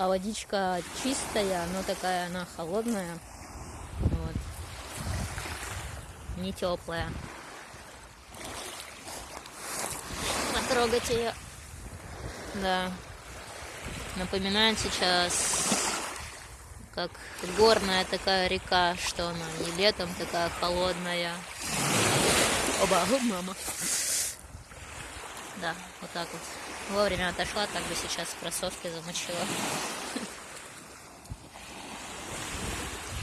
а водичка чистая, но такая она холодная. Вот. Не теплая. Потрогать ее. Да. Напоминает сейчас как горная такая река, что она и летом такая холодная. Оба, мама. Да, вот так вот. Вовремя отошла, так бы сейчас кроссовки замочила.